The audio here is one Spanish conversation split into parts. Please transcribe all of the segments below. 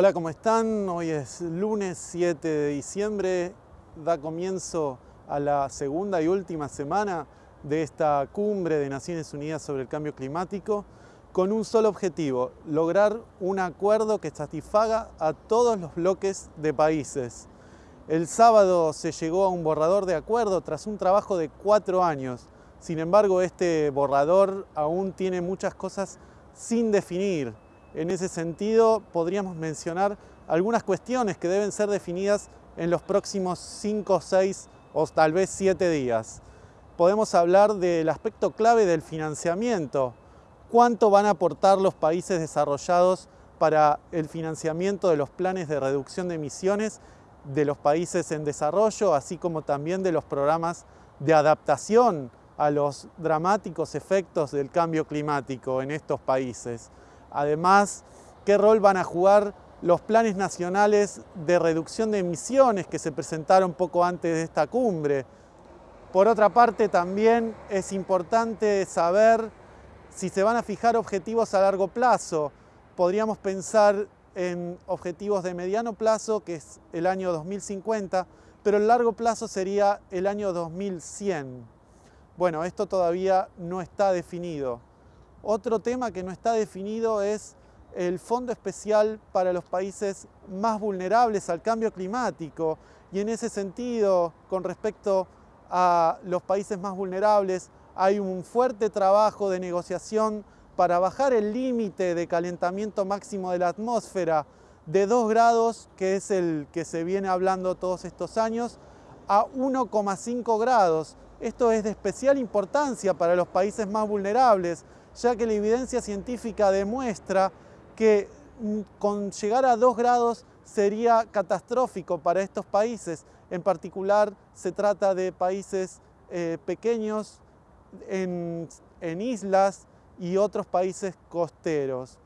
Hola, ¿cómo están? Hoy es lunes 7 de diciembre, da comienzo a la segunda y última semana de esta cumbre de Naciones Unidas sobre el cambio climático con un solo objetivo, lograr un acuerdo que satisfaga a todos los bloques de países. El sábado se llegó a un borrador de acuerdo tras un trabajo de cuatro años. Sin embargo, este borrador aún tiene muchas cosas sin definir. En ese sentido, podríamos mencionar algunas cuestiones que deben ser definidas en los próximos cinco, seis o tal vez siete días. Podemos hablar del aspecto clave del financiamiento. ¿Cuánto van a aportar los países desarrollados para el financiamiento de los planes de reducción de emisiones de los países en desarrollo, así como también de los programas de adaptación a los dramáticos efectos del cambio climático en estos países. Además, ¿qué rol van a jugar los planes nacionales de reducción de emisiones que se presentaron poco antes de esta cumbre? Por otra parte, también es importante saber si se van a fijar objetivos a largo plazo. Podríamos pensar en objetivos de mediano plazo, que es el año 2050, pero el largo plazo sería el año 2100. Bueno, esto todavía no está definido. Otro tema que no está definido es el Fondo Especial para los países más vulnerables al cambio climático y en ese sentido, con respecto a los países más vulnerables, hay un fuerte trabajo de negociación para bajar el límite de calentamiento máximo de la atmósfera de 2 grados, que es el que se viene hablando todos estos años, a 1,5 grados. Esto es de especial importancia para los países más vulnerables, ya que la evidencia científica demuestra que mm, con llegar a 2 grados sería catastrófico para estos países. En particular se trata de países eh, pequeños en, en islas y otros países costeros.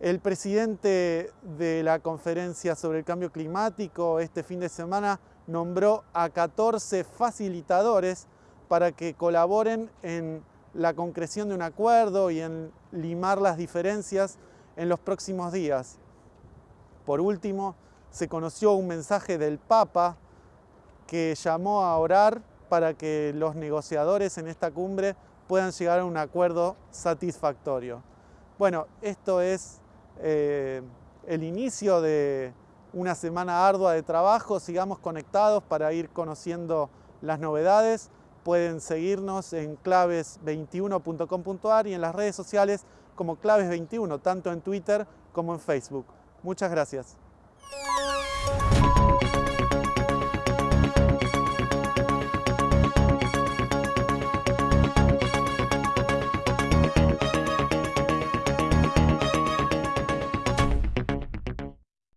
El presidente de la conferencia sobre el cambio climático este fin de semana nombró a 14 facilitadores para que colaboren en la concreción de un acuerdo y en limar las diferencias en los próximos días. Por último, se conoció un mensaje del Papa que llamó a orar para que los negociadores en esta cumbre puedan llegar a un acuerdo satisfactorio. Bueno, esto es eh, el inicio de una semana ardua de trabajo. Sigamos conectados para ir conociendo las novedades. Pueden seguirnos en claves21.com.ar y en las redes sociales como claves21, tanto en Twitter como en Facebook. Muchas gracias.